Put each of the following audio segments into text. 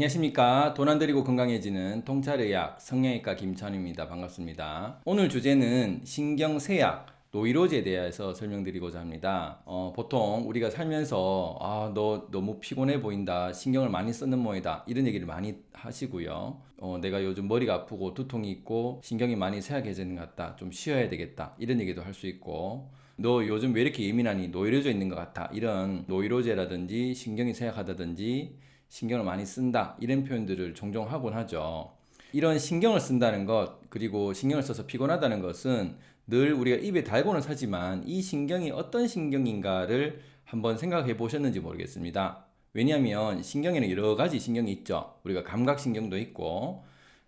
안녕하십니까. 돈 안 들이고 건강해지는 통찰의학 성형외과 김찬입니다. 반갑습니다. 오늘 주제는 신경쇠약 노이로제에 대해서 설명드리고자 합니다. 어, 보통 우리가 살면서 아 너 너무 피곤해 보인다 신경을 많이 쓰는 모이다 이런 얘기를 많이 하시고요. 어, 내가 요즘 머리가 아프고 두통이 있고 신경이 많이 쇠약해지는 것 같다 좀 쉬어야 되겠다 이런 얘기도 할 수 있고 너 요즘 왜 이렇게 예민하니 노이로제 있는 것 같아 이런 노이로제라든지 신경이 쇠약하다든지 신경을 많이 쓴다. 이런 표현들을 종종 하곤 하죠. 이런 신경을 쓴다는 것 그리고 신경을 써서 피곤하다는 것은 늘 우리가 입에 달고는 사지만 이 신경이 어떤 신경인가를 한번 생각해 보셨는지 모르겠습니다. 왜냐하면 신경에는 여러 가지 신경이 있죠. 우리가 감각신경도 있고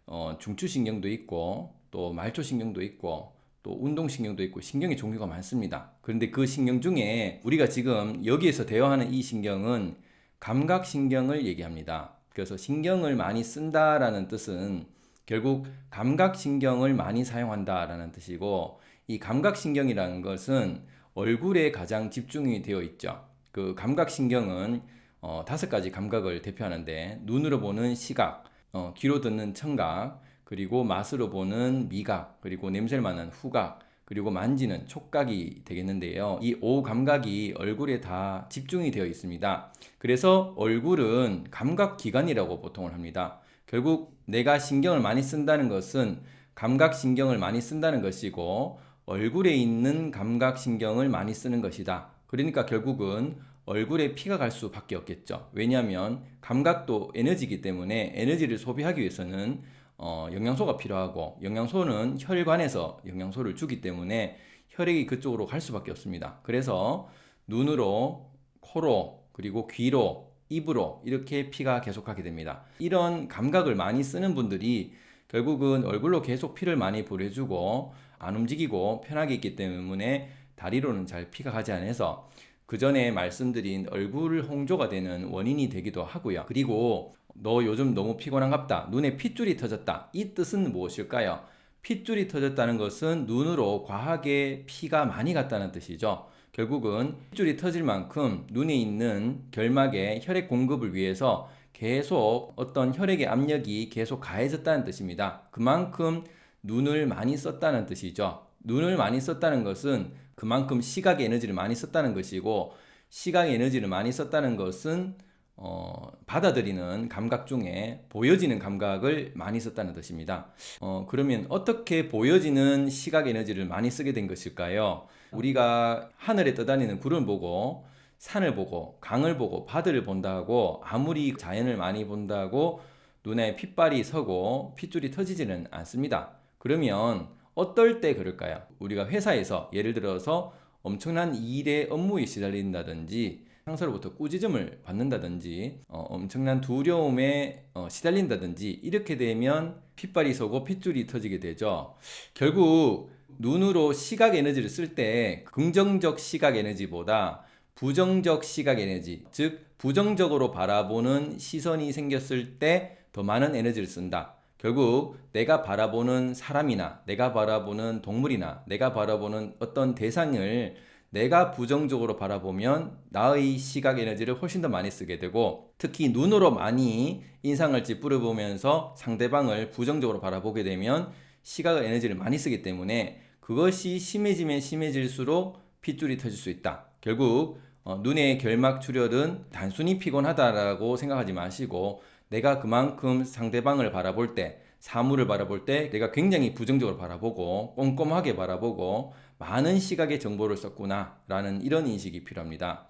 어, 중추신경도 있고 또 말초신경도 있고 또 운동신경도 있고 신경의 종류가 많습니다. 그런데 그 신경 중에 우리가 지금 여기에서 대화하는 이 신경은 감각신경을 얘기합니다. 그래서 신경을 많이 쓴다라는 뜻은 결국 감각신경을 많이 사용한다라는 뜻이고 이 감각신경이라는 것은 얼굴에 가장 집중이 되어 있죠. 그 감각신경은 어, 다섯 가지 감각을 대표하는데 눈으로 보는 시각, 어, 귀로 듣는 청각, 그리고 맛으로 보는 미각, 그리고 냄새를 맡는 후각, 그리고 만지는 촉각이 되겠는데요. 이 오 감각이 얼굴에 다 집중이 되어 있습니다. 그래서 얼굴은 감각기관이라고 보통을 합니다. 결국 내가 신경을 많이 쓴다는 것은 감각신경을 많이 쓴다는 것이고 얼굴에 있는 감각신경을 많이 쓰는 것이다. 그러니까 결국은 얼굴에 피가 갈 수밖에 없겠죠. 왜냐하면 감각도 에너지이기 때문에 에너지를 소비하기 위해서는 어, 영양소가 필요하고 영양소는 혈관에서 영양소를 주기 때문에 혈액이 그쪽으로 갈 수밖에 없습니다. 그래서 눈으로, 코로, 그리고 귀로, 입으로 이렇게 피가 계속 가게 됩니다. 이런 감각을 많이 쓰는 분들이 결국은 얼굴로 계속 피를 많이 보내주고 안 움직이고 편하게 있기 때문에 다리로는 잘 피가 가지 않아서 그 전에 말씀드린 얼굴 홍조가 되는 원인이 되기도 하고요. 그리고 너 요즘 너무 피곤한갑다. 눈에 핏줄이 터졌다. 이 뜻은 무엇일까요? 핏줄이 터졌다는 것은 눈으로 과하게 피가 많이 갔다는 뜻이죠. 결국은 핏줄이 터질 만큼 눈에 있는 결막에 혈액 공급을 위해서 계속 어떤 혈액의 압력이 계속 가해졌다는 뜻입니다. 그만큼 눈을 많이 썼다는 뜻이죠. 눈을 많이 썼다는 것은 그만큼 시각의 에너지를 많이 썼다는 것이고 시각의 에너지를 많이 썼다는 것은 어, 받아들이는 감각 중에 보여지는 감각을 많이 썼다는 뜻입니다. 어, 그러면 어떻게 보여지는 시각 에너지를 많이 쓰게 된 것일까요? 우리가 하늘에 떠다니는 구름을 보고 산을 보고 강을 보고 바다를 본다고 아무리 자연을 많이 본다고 눈에 핏발이 서고 핏줄이 터지지는 않습니다. 그러면 어떨 때 그럴까요? 우리가 회사에서 예를 들어서 엄청난 일에 업무에 시달린다든지 상사로부터 꾸짖음을 받는다든지 어, 엄청난 두려움에 어, 시달린다든지 이렇게 되면 핏발이 서고 핏줄이 터지게 되죠. 결국 눈으로 시각 에너지를 쓸 때 긍정적 시각 에너지보다 부정적 시각 에너지 즉 부정적으로 바라보는 시선이 생겼을 때 더 많은 에너지를 쓴다. 결국 내가 바라보는 사람이나 내가 바라보는 동물이나 내가 바라보는 어떤 대상을 내가 부정적으로 바라보면 나의 시각 에너지를 훨씬 더 많이 쓰게 되고 특히 눈으로 많이 인상을 찌푸려 보면서 상대방을 부정적으로 바라보게 되면 시각 에너지를 많이 쓰기 때문에 그것이 심해지면 심해질수록 핏줄이 터질 수 있다. 결국 어, 눈의 결막 출혈은 단순히 피곤하다라고 생각하지 마시고 내가 그만큼 상대방을 바라볼 때 사물을 바라볼 때 내가 굉장히 부정적으로 바라보고 꼼꼼하게 바라보고 많은 시각의 정보를 썼구나 라는 이런 인식이 필요합니다.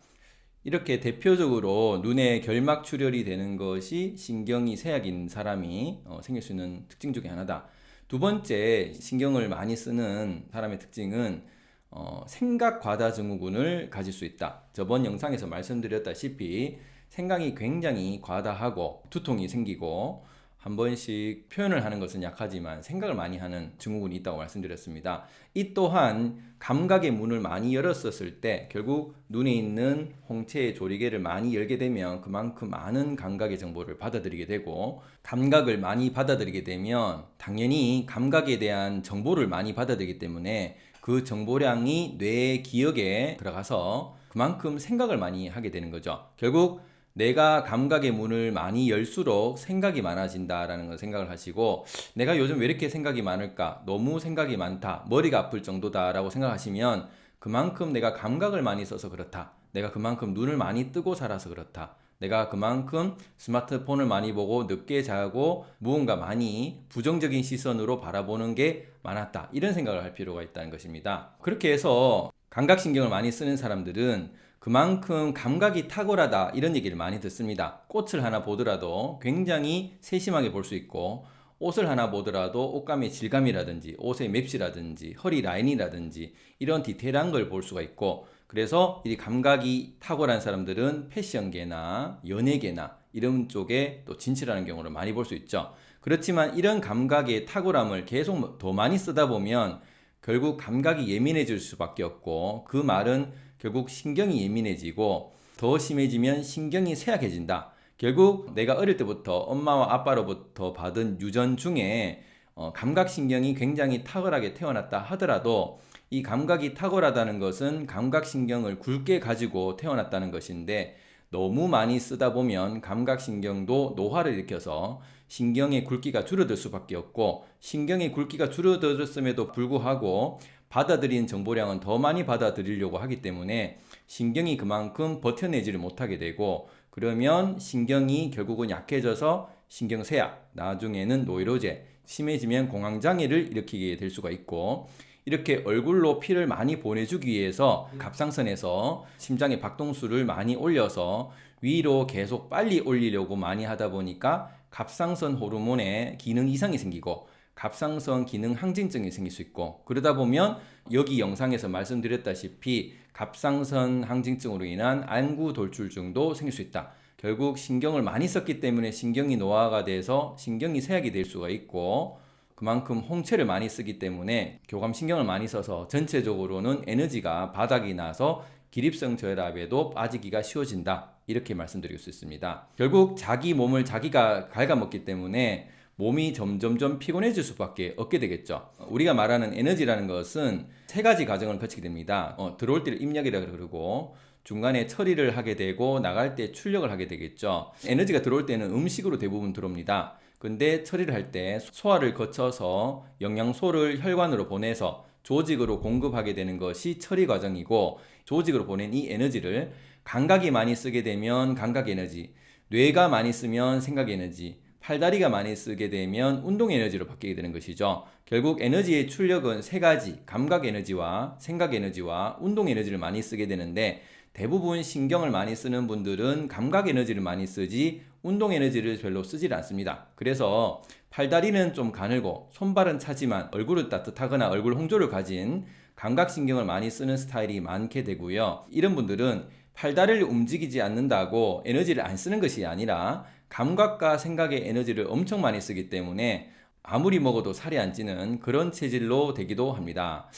이렇게 대표적으로 눈에 결막 출혈이 되는 것이 신경이 쇠약인 사람이 어, 생길 수 있는 특징 중에 하나다. 두 번째 신경을 많이 쓰는 사람의 특징은 어, 생각 과다 증후군을 가질 수 있다. 저번 영상에서 말씀드렸다시피 생각이 굉장히 과다하고 두통이 생기고 한 번씩 표현을 하는 것은 약하지만 생각을 많이 하는 증후군이 있다고 말씀드렸습니다. 이 또한 감각의 문을 많이 열었었을 때 결국 눈에 있는 홍채의 조리개를 많이 열게 되면 그만큼 많은 감각의 정보를 받아들이게 되고 감각을 많이 받아들이게 되면 당연히 감각에 대한 정보를 많이 받아들이기 때문에 그 정보량이 뇌의 기억에 들어가서 그만큼 생각을 많이 하게 되는 거죠. 결국 내가 감각의 문을 많이 열수록 생각이 많아진다라는 걸 생각을 하시고 내가 요즘 왜 이렇게 생각이 많을까? 너무 생각이 많다. 머리가 아플 정도다라고 생각하시면 그만큼 내가 감각을 많이 써서 그렇다. 내가 그만큼 눈을 많이 뜨고 살아서 그렇다. 내가 그만큼 스마트폰을 많이 보고 늦게 자고 무언가 많이 부정적인 시선으로 바라보는 게 많았다. 이런 생각을 할 필요가 있다는 것입니다. 그렇게 해서 감각신경을 많이 쓰는 사람들은 그만큼 감각이 탁월하다 이런 얘기를 많이 듣습니다. 꽃을 하나 보더라도 굉장히 세심하게 볼 수 있고 옷을 하나 보더라도 옷감의 질감이라든지 옷의 맵시라든지 허리 라인이라든지 이런 디테일한 걸 볼 수가 있고 그래서 이 감각이 탁월한 사람들은 패션계나 연예계나 이런 쪽에 또 진출하는 경우를 많이 볼 수 있죠. 그렇지만 이런 감각의 탁월함을 계속 더 많이 쓰다 보면 결국 감각이 예민해질 수밖에 없고 그 말은 결국 신경이 예민해지고 더 심해지면 신경이 쇠약해진다. 결국 내가 어릴 때부터 엄마와 아빠로부터 받은 유전 중에 어, 감각신경이 굉장히 탁월하게 태어났다 하더라도 이 감각이 탁월하다는 것은 감각신경을 굵게 가지고 태어났다는 것인데 너무 많이 쓰다 보면 감각신경도 노화를 일으켜서 신경의 굵기가 줄어들 수밖에 없고 신경의 굵기가 줄어들었음에도 불구하고 받아들이는 정보량은 더 많이 받아들이려고 하기 때문에 신경이 그만큼 버텨내지를 못하게 되고 그러면 신경이 결국은 약해져서 신경쇠약, 나중에는 노이로제, 심해지면 공황장애를 일으키게 될 수가 있고 이렇게 얼굴로 피를 많이 보내주기 위해서 갑상선에서 심장의 박동수를 많이 올려서 위로 계속 빨리 올리려고 많이 하다 보니까 갑상선 호르몬에 기능 이상이 생기고 갑상선 기능 항진증이 생길 수 있고 그러다 보면 여기 영상에서 말씀드렸다시피 갑상선 항진증으로 인한 안구 돌출증도 생길 수 있다. 결국 신경을 많이 썼기 때문에 신경이 노화가 돼서 신경이 쇠약이 될 수가 있고 그만큼 홍채를 많이 쓰기 때문에 교감신경을 많이 써서 전체적으로는 에너지가 바닥이 나서 기립성 저혈압에도 빠지기가 쉬워진다. 이렇게 말씀드릴 수 있습니다. 결국 자기 몸을 자기가 갉아먹기 때문에 몸이 점점점 피곤해질 수밖에 없게 되겠죠. 우리가 말하는 에너지라는 것은 세 가지 과정을 거치게 됩니다. 어, 들어올 때를 입력이라 그러고 중간에 처리를 하게 되고 나갈 때 출력을 하게 되겠죠. 에너지가 들어올 때는 음식으로 대부분 들어옵니다. 근데 처리를 할 때 소화를 거쳐서 영양소를 혈관으로 보내서 조직으로 공급하게 되는 것이 처리 과정이고 조직으로 보낸 이 에너지를 감각이 많이 쓰게 되면 감각 에너지, 뇌가 많이 쓰면 생각 에너지, 팔다리가 많이 쓰게 되면 운동 에너지로 바뀌게 되는 것이죠. 결국 에너지의 출력은 세 가지, 감각 에너지와 생각 에너지와 운동 에너지를 많이 쓰게 되는데 대부분 신경을 많이 쓰는 분들은 감각 에너지를 많이 쓰지 운동 에너지를 별로 쓰질 않습니다. 그래서 팔다리는 좀 가늘고 손발은 차지만 얼굴은 따뜻하거나 얼굴 홍조를 가진 감각신경을 많이 쓰는 스타일이 많게 되고요. 이런 분들은 팔다리를 움직이지 않는다고 에너지를 안 쓰는 것이 아니라 감각과 생각의 에너지를 엄청 많이 쓰기 때문에 아무리 먹어도 살이 안 찌는 그런 체질로 되기도 합니다.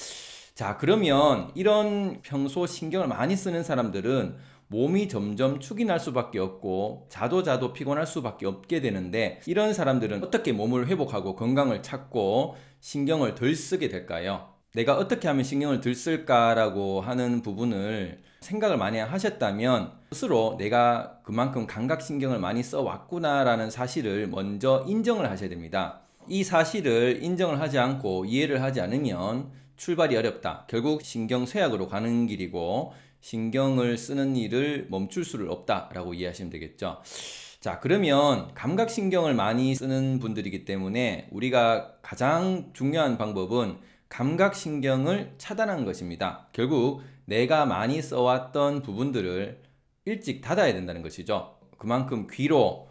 자, 그러면 이런 평소 신경을 많이 쓰는 사람들은 몸이 점점 축이 날 수밖에 없고 자도 자도 피곤할 수밖에 없게 되는데 이런 사람들은 어떻게 몸을 회복하고 건강을 찾고 신경을 덜 쓰게 될까요? 내가 어떻게 하면 신경을 덜 쓸까라고 하는 부분을 생각을 많이 하셨다면 스스로 내가 그만큼 감각신경을 많이 써왔구나 라는 사실을 먼저 인정을 하셔야 됩니다. 이 사실을 인정을 하지 않고 이해를 하지 않으면 출발이 어렵다. 결국 신경 쇠약으로 가는 길이고 신경을 쓰는 일을 멈출 수를 없다 라고 이해하시면 되겠죠. 자, 그러면 감각신경을 많이 쓰는 분들이기 때문에 우리가 가장 중요한 방법은 감각신경을 차단하는 것입니다. 결국 내가 많이 써왔던 부분들을 일찍 닫아야 된다는 것이죠. 그만큼 귀로,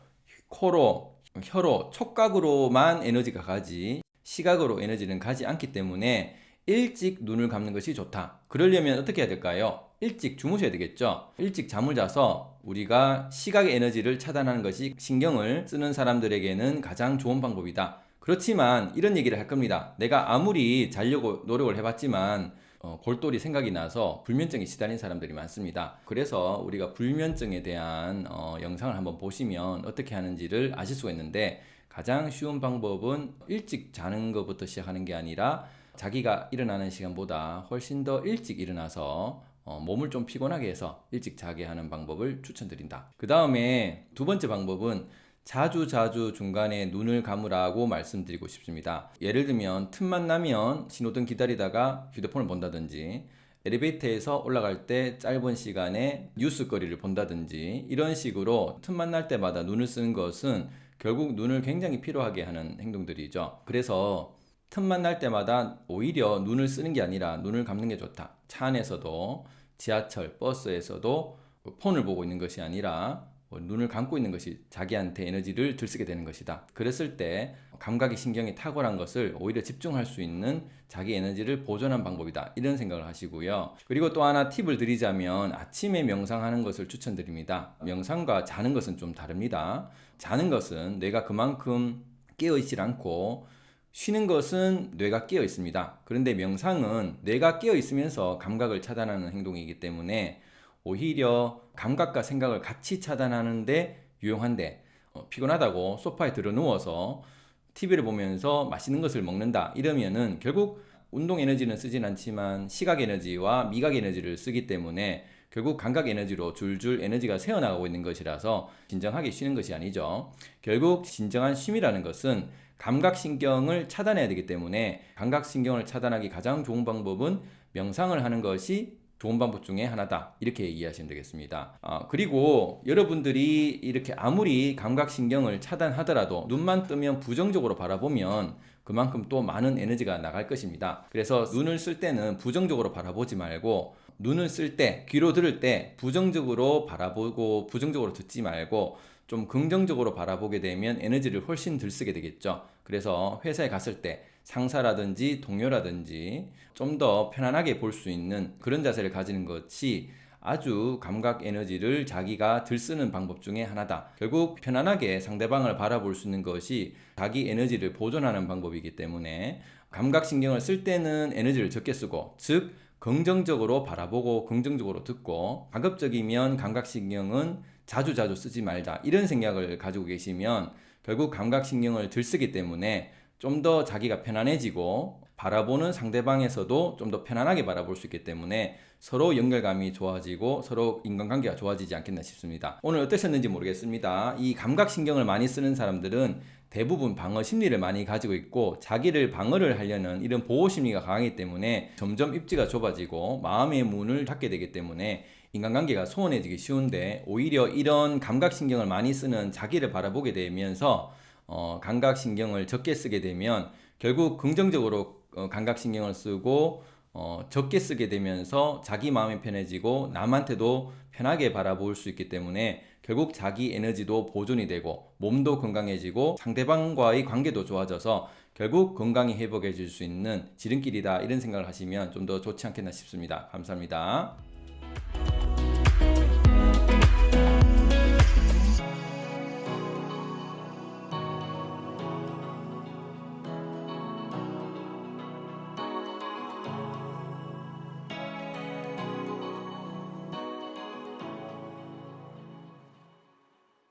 코로, 혀로, 촉각으로만 에너지가 가지 시각으로 에너지는 가지 않기 때문에 일찍 눈을 감는 것이 좋다. 그러려면 어떻게 해야 될까요? 일찍 주무셔야 되겠죠. 일찍 잠을 자서 우리가 시각의 에너지를 차단하는 것이 신경을 쓰는 사람들에게는 가장 좋은 방법이다. 그렇지만 이런 얘기를 할 겁니다. 내가 아무리 자려고 노력을 해봤지만 어, 골똘히 생각이 나서 불면증에 시달린 사람들이 많습니다. 그래서 우리가 불면증에 대한 어, 영상을 한번 보시면 어떻게 하는지를 아실 수가 있는데 가장 쉬운 방법은 일찍 자는 것부터 시작하는 게 아니라 자기가 일어나는 시간보다 훨씬 더 일찍 일어나서 어, 몸을 좀 피곤하게 해서 일찍 자게 하는 방법을 추천드린다. 그 다음에 두 번째 방법은 자주 자주 중간에 눈을 감으라고 말씀드리고 싶습니다. 예를 들면 틈만 나면 신호등 기다리다가 휴대폰을 본다든지 엘리베이터에서 올라갈 때 짧은 시간에 뉴스거리를 본다든지 이런 식으로 틈만 날 때마다 눈을 쓰는 것은 결국 눈을 굉장히 피로하게 하는 행동들이죠. 그래서 틈만 날 때마다 오히려 눈을 쓰는 게 아니라 눈을 감는 게 좋다. 차 안에서도 지하철, 버스에서도 폰을 보고 있는 것이 아니라 뭐 눈을 감고 있는 것이 자기한테 에너지를 들쓰게 되는 것이다. 그랬을 때 감각의 신경이 탁월한 것을 오히려 집중할 수 있는 자기 에너지를 보존한 방법이다. 이런 생각을 하시고요. 그리고 또 하나 팁을 드리자면 아침에 명상하는 것을 추천드립니다. 명상과 자는 것은 좀 다릅니다. 자는 것은 뇌가 그만큼 깨어 있질 않고 쉬는 것은 뇌가 깨어 있습니다. 그런데 명상은 뇌가 깨어 있으면서 감각을 차단하는 행동이기 때문에 오히려 감각과 생각을 같이 차단하는데 유용한데 어, 피곤하다고 소파에 들어 누워서 TV를 보면서 맛있는 것을 먹는다 이러면은 결국 운동 에너지는 쓰진 않지만 시각 에너지와 미각 에너지를 쓰기 때문에 결국 감각 에너지로 줄줄 에너지가 새어나가고 있는 것이라서 진정하게 쉬는 것이 아니죠. 결국 진정한 쉼이라는 것은 감각신경을 차단해야 되기 때문에 감각신경을 차단하기 가장 좋은 방법은 명상을 하는 것이 좋은 방법 중에 하나다. 이렇게 이해하시면 되겠습니다. 아, 그리고 여러분들이 이렇게 아무리 감각신경을 차단하더라도 눈만 뜨면 부정적으로 바라보면 그만큼 또 많은 에너지가 나갈 것입니다. 그래서 눈을 쓸 때는 부정적으로 바라보지 말고 눈을 쓸 때, 귀로 들을 때 부정적으로 바라보고 부정적으로 듣지 말고 좀 긍정적으로 바라보게 되면 에너지를 훨씬 들 쓰게 되겠죠. 그래서 회사에 갔을 때 상사라든지 동료라든지 좀 더 편안하게 볼 수 있는 그런 자세를 가지는 것이 아주 감각 에너지를 자기가 들 쓰는 방법 중에 하나다. 결국 편안하게 상대방을 바라볼 수 있는 것이 자기 에너지를 보존하는 방법이기 때문에 감각신경을 쓸 때는 에너지를 적게 쓰고, 즉, 긍정적으로 바라보고 긍정적으로 듣고, 가급적이면 감각신경은 자주 자주 쓰지 말자. 이런 생각을 가지고 계시면 결국 감각신경을 들쓰기 때문에 좀 더 자기가 편안해지고 바라보는 상대방에서도 좀 더 편안하게 바라볼 수 있기 때문에 서로 연결감이 좋아지고 서로 인간관계가 좋아지지 않겠나 싶습니다. 오늘 어떠셨는지 모르겠습니다. 이 감각신경을 많이 쓰는 사람들은 대부분 방어 심리를 많이 가지고 있고 자기를 방어를 하려는 이런 보호 심리가 강하기 때문에 점점 입지가 좁아지고 마음의 문을 닫게 되기 때문에 인간관계가 소원해지기 쉬운데 오히려 이런 감각신경을 많이 쓰는 자기를 바라보게 되면서 어, 감각신경을 적게 쓰게 되면 결국 긍정적으로 어, 감각신경을 쓰고 어, 적게 쓰게 되면서 자기 마음이 편해지고 남한테도 편하게 바라볼 수 있기 때문에 결국 자기 에너지도 보존이 되고 몸도 건강해지고 상대방과의 관계도 좋아져서 결국 건강히 회복해질 수 있는 지름길이다 이런 생각을 하시면 좀 더 좋지 않겠나 싶습니다. 감사합니다.